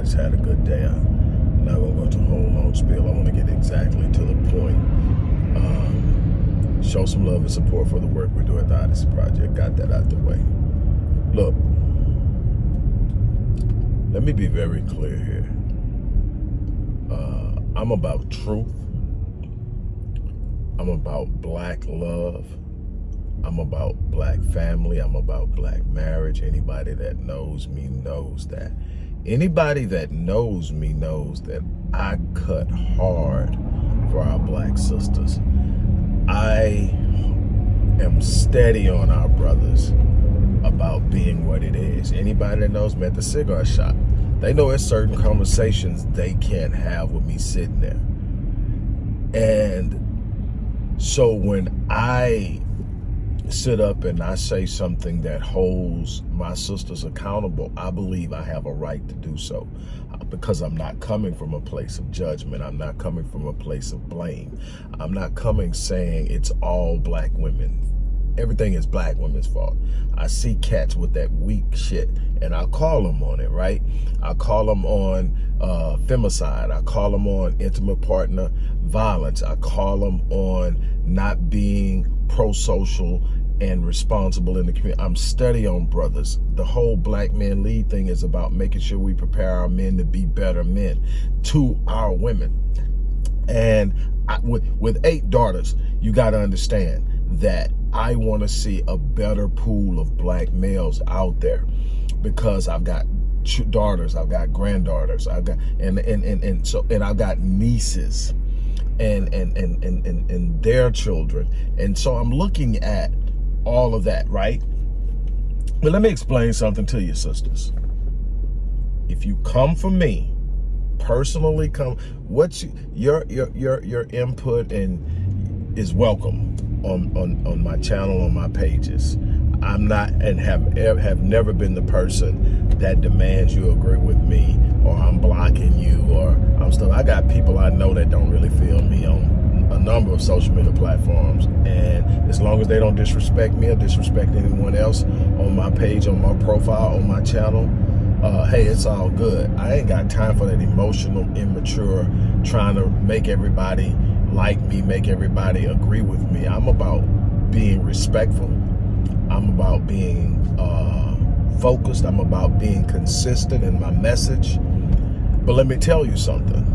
everybody's had a good day. I'm not gonna go to a whole long spiel. I want to get exactly to the point. Um, show some love and support for the work we do at the Odyssey Project. Got that out the way. Look, let me be very clear here. Uh, I'm about truth. I'm about black love. I'm about black family. I'm about black marriage. Anybody that knows me knows that. Anybody that knows me knows that I cut hard for our black sisters. I am steady on our brothers about being what it is. Anybody that knows me at the cigar shop, they know there's certain conversations they can't have with me sitting there. And so when I sit up and I say something that holds my sisters accountable, I believe I have a right to do so uh, because I'm not coming from a place of judgment. I'm not coming from a place of blame. I'm not coming saying it's all black women. Everything is black women's fault. I see cats with that weak shit and I call them on it, right? I call them on uh, femicide. I call them on intimate partner violence. I call them on not being pro-social and responsible in the community. I'm steady on brothers. The whole black men lead thing is about making sure we prepare our men to be better men to our women. And I, with, with eight daughters, you got to understand that I want to see a better pool of black males out there because I've got daughters, I've got granddaughters, I've got and and and, and so and I've got nieces and, and and and and and their children. And so I'm looking at all of that, right? But let me explain something to you, sisters. If you come for me, personally come, what you, your your your your input and is welcome on on on my channel on my pages. I'm not and have have never been the person that demands you agree with me or I'm blocking you or I'm still I got people I know that don't really feel me on a number of social media platforms and as long as they don't disrespect me or disrespect anyone else on my page on my profile on my channel uh, hey it's all good I ain't got time for that emotional immature trying to make everybody like me make everybody agree with me I'm about being respectful I'm about being uh, focused. I'm about being consistent in my message. But let me tell you something.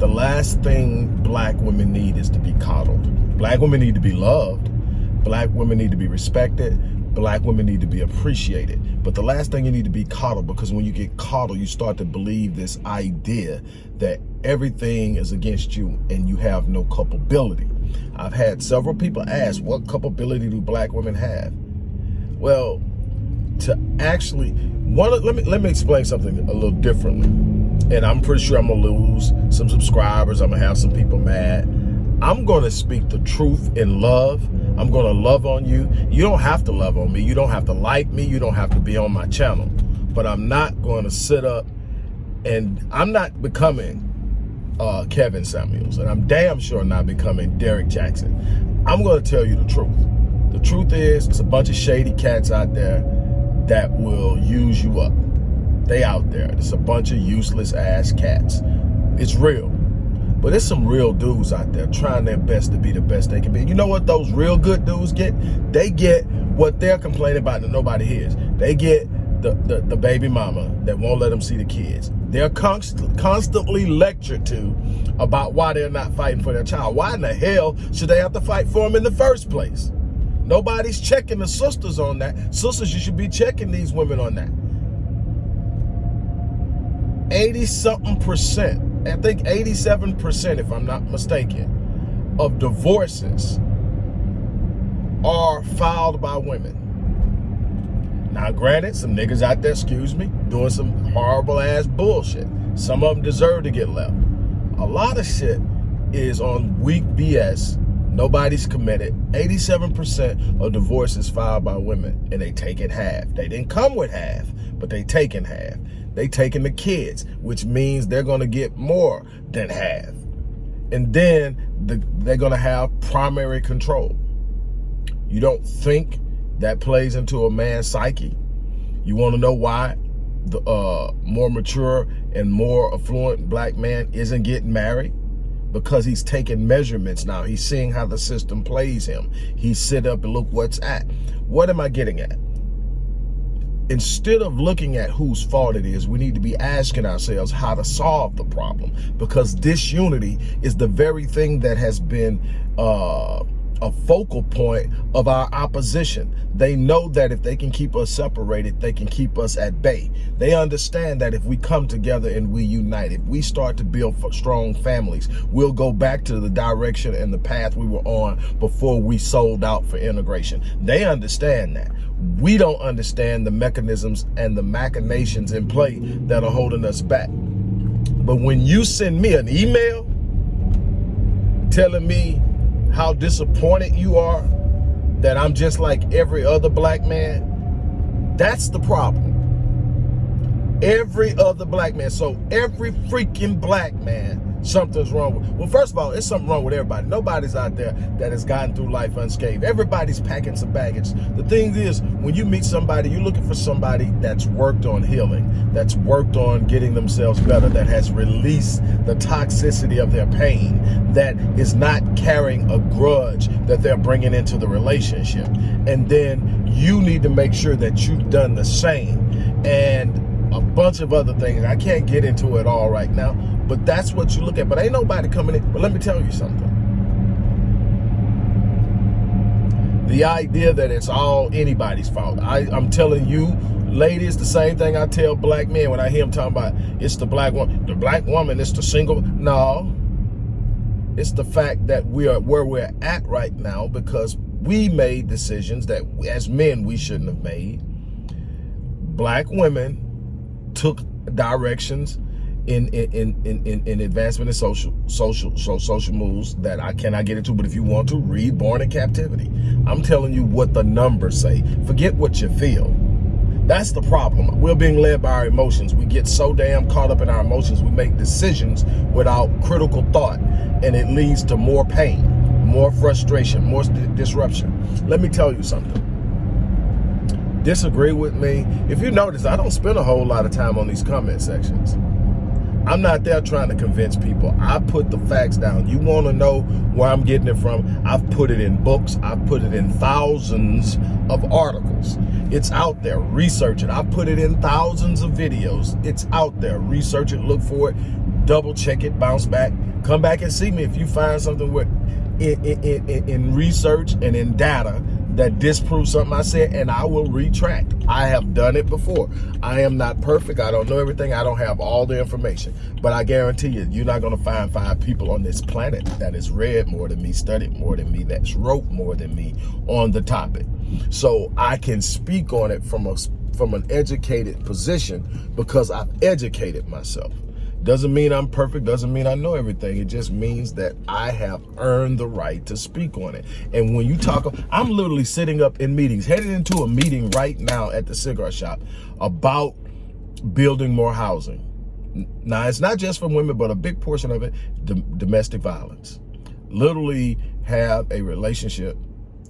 The last thing black women need is to be coddled. Black women need to be loved. Black women need to be respected. Black women need to be appreciated. But the last thing you need to be coddled because when you get coddled, you start to believe this idea that everything is against you and you have no culpability. I've had several people ask, what culpability do black women have? Well, to actually, one, let me let me explain something a little differently. And I'm pretty sure I'm gonna lose some subscribers. I'm gonna have some people mad. I'm gonna speak the truth in love. I'm gonna love on you. You don't have to love on me. You don't have to like me. You don't have to be on my channel. But I'm not gonna sit up and I'm not becoming uh, Kevin Samuels, and I'm damn sure not becoming Derrick Jaxn. I'm to tell you the truth. The truth is, it's a bunch of shady cats out there that will use you up. They out there. It's a bunch of useless ass cats. It's real. But there's some real dudes out there trying their best to be the best they can be. You know what those real good dudes get? They get what they're complaining about that nobody hears. They get the, the, the baby mama that won't let them see the kids. They're const constantly lectured to about why they're not fighting for their child. Why in the hell should they have to fight for them in the first place? Nobody's checking the sisters on that. Sisters, you should be checking these women on that. 80 something percent, I think 87% if I'm not mistaken, of divorces are filed by women. Now, granted, some niggas out there, excuse me, doing some horrible ass bullshit. Some of them deserve to get left. A lot of shit is on weak BS. Nobody's committed. 87% of divorces filed by women, and they take it half. They didn't come with half, but they taking half. They taking the kids, which means they're gonna get more than half. And then the, they're gonna have primary control. You don't think that plays into a man's psyche. You want to know why? the uh, more mature and more affluent black man isn't getting married because he's taking measurements now. He's seeing how the system plays him. He sit up and look what's at. What am I getting at? Instead of looking at whose fault it is, we need to be asking ourselves how to solve the problem. Because disunity is the very thing that has been uh, a focal point of our opposition. They know that if they can keep us separated, they can keep us at bay. They understand that if we come together and we unite, if we start to build strong families, we'll go back to the direction and the path we were on before we sold out for integration. They understand that. We don't understand the mechanisms and the machinations in play that are holding us back. But when you send me an email telling me how disappointed you are that I'm just like every other black man, that's the problem. Every other black man. So every freaking black man something's wrong with. Well, first of all, it's something wrong with everybody. Nobody's out there that has gotten through life unscathed. Everybody's packing some baggage. The thing is, when you meet somebody, you're looking for somebody that's worked on healing, that's worked on getting themselves better, that has released the toxicity of their pain, that is not carrying a grudge that they're bringing into the relationship. And then you need to make sure that you've done the same. And a bunch of other things. I can't get into it all right now, but that's what you look at. But ain't nobody coming in. But let me tell you something. The idea that it's all anybody's fault. I, I'm telling you, ladies, the same thing I tell black men when I hear them talking about it's the black woman. The black woman is the single. No. It's the fact that we are where we're at right now because we made decisions that as men we shouldn't have made. Black women took directions in in in in, in advancement in social social so social moves that I cannot get into. But if you want to read Born in Captivity, I'm telling you what the numbers say. Forget what you feel. That's the problem. We're being led by our emotions. We get so damn caught up in our emotions. We make decisions without critical thought, and it leads to more pain, more frustration, more disruption. Let me tell you something disagree with me. If you notice, I don't spend a whole lot of time on these comment sections. I'm not there trying to convince people. I put the facts down. You want to know where I'm getting it from? I've put it in books. I've put it in thousands of articles. It's out there. Research it. I put it in thousands of videos. It's out there. Research it. Look for it. Double check it. Bounce back. Come back and see me if you find something with in, in, in, in research and in data that disproves something I said and I will retract. I have done it before. I am not perfect. I don't know everything. I don't have all the information. But I guarantee you, you're not going to find five people on this planet that has read more than me, studied more than me, that's wrote more than me on the topic. So I can speak on it from a from an educated position because I've educated myself. Doesn't mean I'm perfect, doesn't mean I know everything. It just means that I have earned the right to speak on it. And when you talk, I'm literally sitting up in meetings, headed into a meeting right now at the cigar shop about building more housing. Now, it's not just for women, but a big portion of it, domestic violence. Literally have a relationship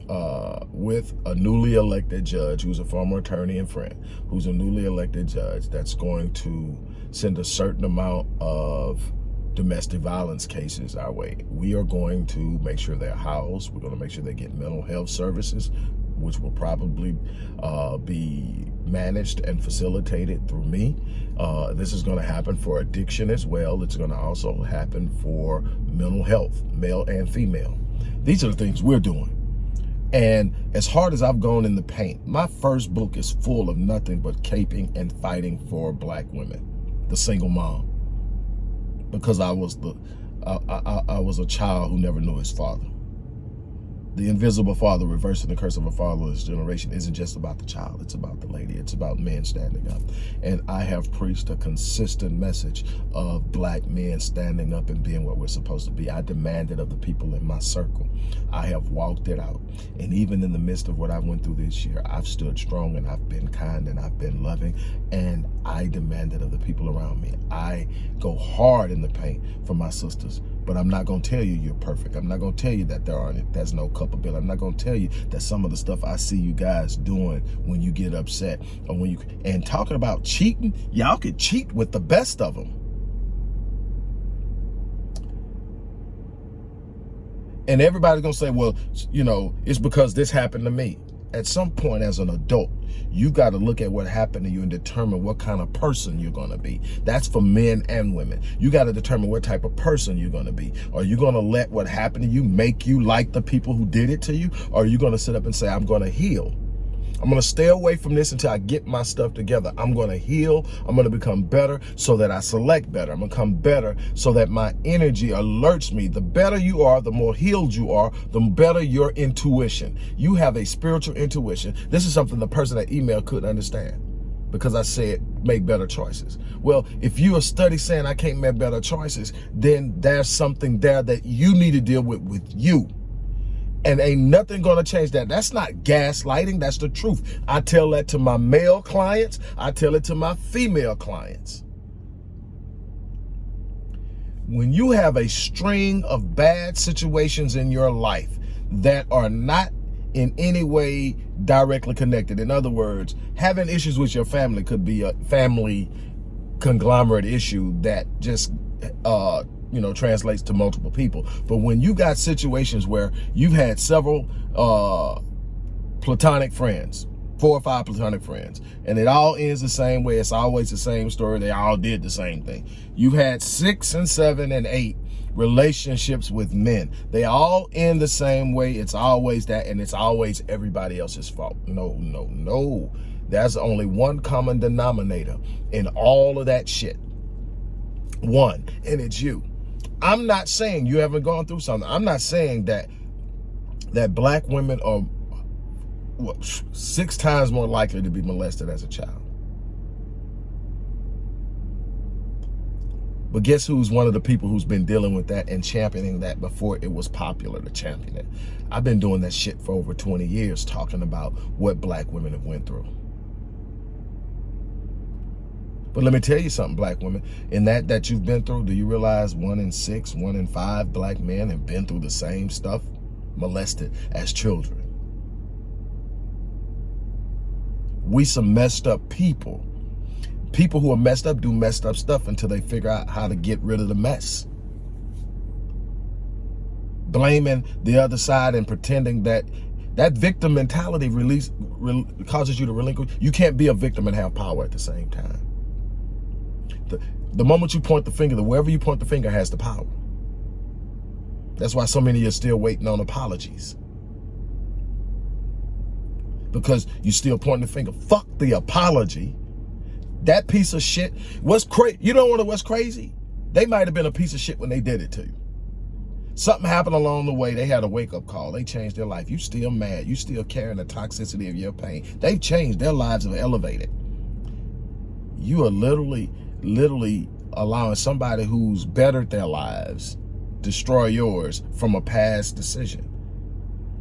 uh, with a newly elected judge who's a former attorney and friend, who's a newly elected judge that's going to send a certain amount of domestic violence cases our way. We are going to make sure they're housed. We're going to make sure they get mental health services, which will probably uh, be managed and facilitated through me. Uh, this is going to happen for addiction as well. It's going to also happen for mental health, male and female. These are the things we're doing. And as hard as I've gone in the paint, my first book is full of nothing but caping and fighting for black women the single mom because I was the I, I, I was a child who never knew his father. The invisible father reversing the curse of a fatherless generation isn't just about the child. It's about the lady. It's about men standing up. And I have preached a consistent message of black men standing up and being what we're supposed to be. I demand it of the people in my circle. I have walked it out. And even in the midst of what I went through this year, I've stood strong and I've been kind and I've been loving. And I demand it of the people around me. I go hard in the paint for my sisters but I'm not going to tell you you're perfect. I'm not going to tell you that there aren't, there's no culpability. I'm not going to tell you that some of the stuff I see you guys doing when you get upset or when you, and talking about cheating, y'all could cheat with the best of them. And everybody's going to say, well, you know, it's because this happened to me at some point as an adult, you got to look at what happened to you and determine what kind of person you're going to be. That's for men and women. You got to determine what type of person you're going to be. Are you going to let what happened to you make you like the people who did it to you? Or are you going to sit up and say, I'm going to heal? I'm going to stay away from this until I get my stuff together. I'm going to heal. I'm going to become better so that I select better. I'm going to become better so that my energy alerts me. The better you are, the more healed you are, the better your intuition. You have a spiritual intuition. This is something the person that emailed couldn't understand because I said make better choices. Well, if you are study saying I can't make better choices, then there's something there that you need to deal with with you and ain't nothing gonna change that. That's not gaslighting, that's the truth. I tell that to my male clients, I tell it to my female clients. When you have a string of bad situations in your life that are not in any way directly connected. In other words, having issues with your family could be a family conglomerate issue that just uh, you know, translates to multiple people. But when you got situations where you've had several uh, platonic friends, four or five platonic friends, and it all ends the same way. It's always the same story. They all did the same thing. You've had six and seven and eight relationships with men. They all end the same way. It's always that, and it's always everybody else's fault. No, no, no. There's only one common denominator in all of that shit. One, and it's you. I'm not saying you haven't gone through something. I'm not saying that that black women are what, six times more likely to be molested as a child. But guess who's one of the people who's been dealing with that and championing that before it was popular to champion it? I've been doing that shit for over 20 years, talking about what black women have went through. But let me tell you something, black women. In that that you've been through, do you realize one in six, one in five black men have been through the same stuff, molested as children? We some messed up people. People who are messed up do messed up stuff until they figure out how to get rid of the mess. Blaming the other side and pretending that that victim mentality release, re causes you to relinquish. You can't be a victim and have power at the same time. The, the moment you point the finger, the wherever you point the finger has the power. That's why so many are still waiting on apologies. Because you still pointing the finger. Fuck the apology. That piece of shit. What's crazy? You don't want to what's crazy? They might have been a piece of shit when they did it to you. Something happened along the way. They had a wake-up call. They changed their life. You still mad. You still carrying the toxicity of your pain. They've changed. Their lives have elevated. You are literally literally allowing somebody who's bettered their lives destroy yours from a past decision.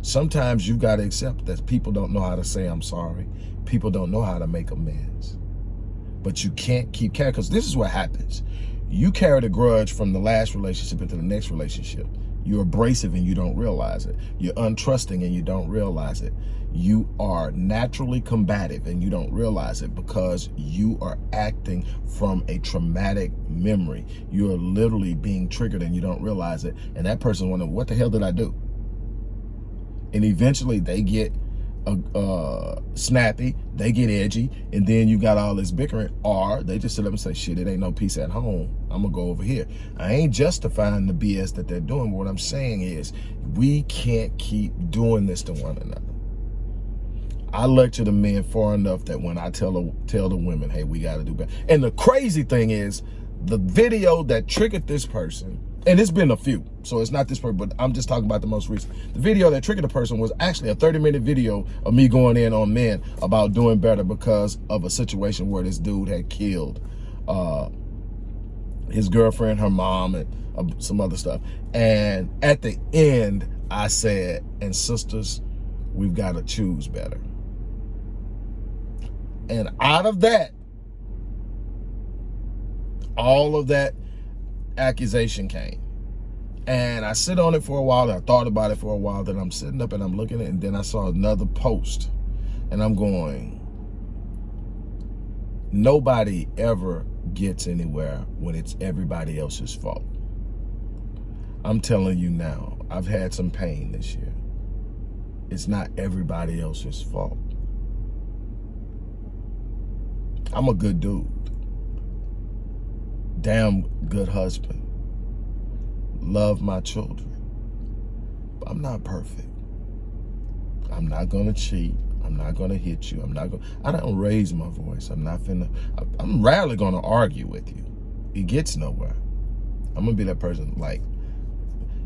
Sometimes you've got to accept that people don't know how to say I'm sorry. People don't know how to make amends. But you can't keep carrying, because this is what happens. You carry the grudge from the last relationship into the next relationship. You're abrasive and you don't realize it. You're untrusting and you don't realize it. You are naturally combative and you don't realize it because you are acting from a traumatic memory. You are literally being triggered and you don't realize it. And that person wondering, what the hell did I do? And eventually they get uh, snappy, they get edgy, and then you got all this bickering, or they just sit up and say, shit, it ain't no peace at home. I'm gonna go over here. I ain't justifying the BS that they're doing. What I'm saying is we can't keep doing this to one another. I lecture the men far enough that when I tell the, tell the women, hey, we gotta do better. And the crazy thing is, the video that triggered this person and it's been a few, so it's not this person, but I'm just talking about the most recent. The video that triggered the person was actually a 30 minute video of me going in on men about doing better because of a situation where this dude had killed uh, his girlfriend, her mom, and uh, some other stuff. And at the end, I said, and sisters, we've got to choose better. And out of that, all of that accusation came. And I sit on it for a while. I thought about it for a while. Then I'm sitting up and I'm looking at it. And then I saw another post. And I'm going, nobody ever gets anywhere when it's everybody else's fault. I'm telling you now, I've had some pain this year. It's not everybody else's fault. I'm a good dude. Damn good husband. Love my children. But I'm not perfect. I'm not to cheat. I'm not to hit you. I'm not gonna, I don't raise my voice. I'm not finna, I'm rarely to argue with you. It gets nowhere. I'm to be that person like,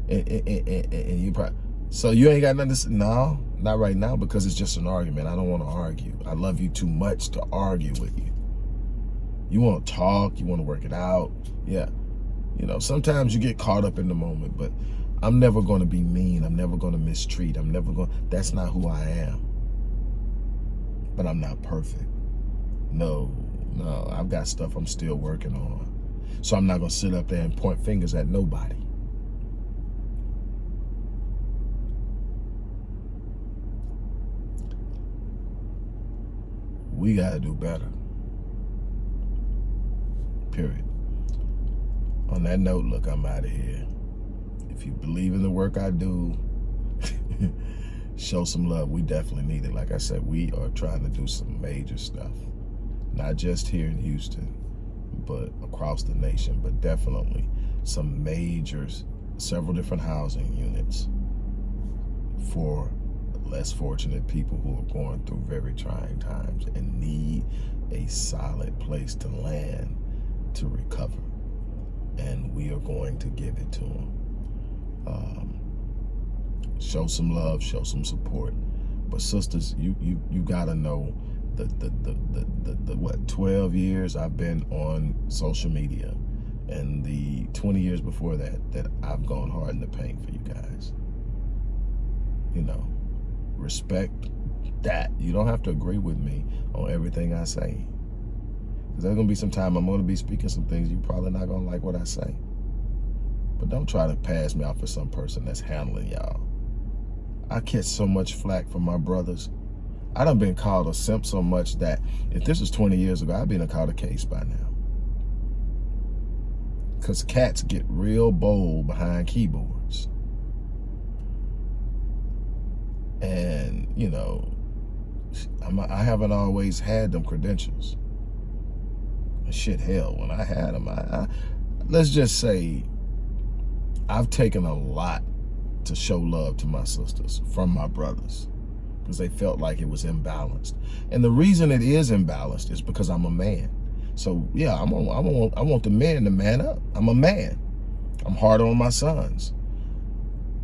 and, and, and, and you probably, so you ain't got nothing to say? No, not right now because it's just an argument. I don't want to argue. I love you too much to argue with you. You want to talk, you want to work it out. Yeah. You know, sometimes you get caught up in the moment, but I'm never going to be mean. I'm never going to mistreat. I'm never going, that's not who I am. But I'm not perfect. No, no, I've got stuff I'm still working on. So I'm not going to sit up there and point fingers at nobody. We got to do better. Period. On that note, look, I'm out of here. If you believe in the work I do, show some love. We definitely need it. Like I said, we are trying to do some major stuff. Not just here in Houston, but across the nation, but definitely some major, several different housing units for less fortunate people who are going through very trying times and need a solid place to land to recover. And we are going to give it to them. Um, show some love, show some support. But sisters, you you you gotta know the the, the the the, the what 12 years I've been on social media and the 20 years before that that I've gone hard in the paint for you guys. You know, respect that. You don't have to agree with me on everything I say. There's to be some time I'm to be speaking some things you probably not to like what I say. But don't try to pass me off for some person that's handling y'all. I catch so much flack from my brothers. I done been called a simp so much that if this was 20 years ago, I'd been a called a case by now. Because cats get real bold behind keyboards. And, you know, I haven't always had them credentials shit, hell, when I had them, I, I, let's just say I've taken a lot to show love to my sisters from my brothers because they felt like it was imbalanced. And the reason it is imbalanced is because I'm a man. So yeah, I'm a, I want I want the men to man up. I'm a man. I'm hard on my sons.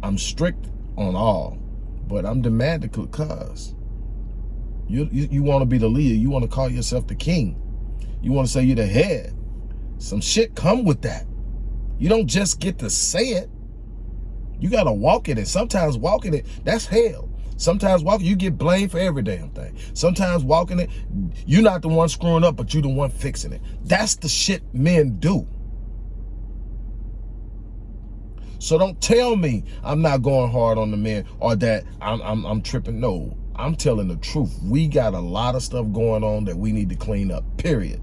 I'm strict on all, but I'm demanding because you you, you want to be the leader. You want to call yourself the king. You want to say you're the head. Some shit come with that. You don't just get to say it. You got to walk in it. Sometimes walking it, that's hell. Sometimes walking, you get blamed for every damn thing. Sometimes walking it, you're not the one screwing up, but you're the one fixing it. That's the shit men do. So don't tell me I'm not going hard on the men or that I'm, I'm, I'm tripping. No, I'm telling the truth. We got a lot of stuff going on that we need to clean up, period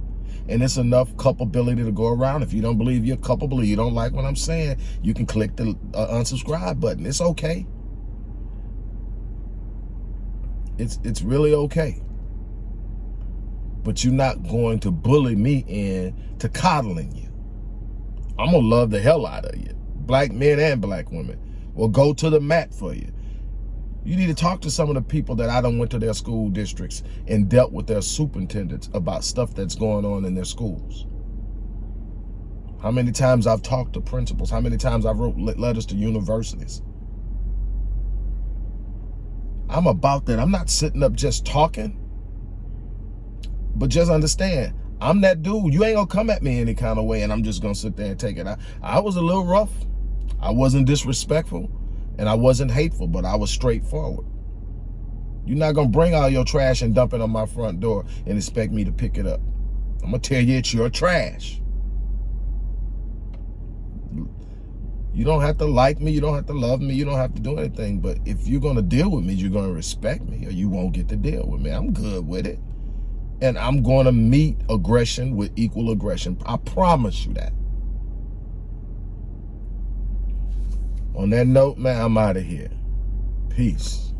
and it's enough culpability to go around. If you don't believe you're culpable, you don't like what I'm saying, you can click the uh, unsubscribe button. It's okay. It's it's really okay. But you're not going to bully me into coddling you. I'm gonna love the hell out of you. Black men and black women will go to the mat for you. You need to talk to some of the people that I don't went to their school districts and dealt with their superintendents about stuff that's going on in their schools. How many times I've talked to principals, how many times I've wrote letters to universities. I'm about that. I'm not sitting up just talking. But just understand, I'm that dude. You ain't gonna come at me any kind of way and I'm just gonna sit there and take it. I, I was a little rough. I wasn't disrespectful. And I wasn't hateful, but I was straightforward. You're not going to bring all your trash and dump it on my front door and expect me to pick it up. I'm going to tell you it's your trash. You don't have to like me. You don't have to love me. You don't have to do anything. But if you're going to deal with me, you're going to respect me or you won't get to deal with me. I'm good with it. And I'm going to meet aggression with equal aggression. I promise you that. On that note, man, I'm out of here. Peace.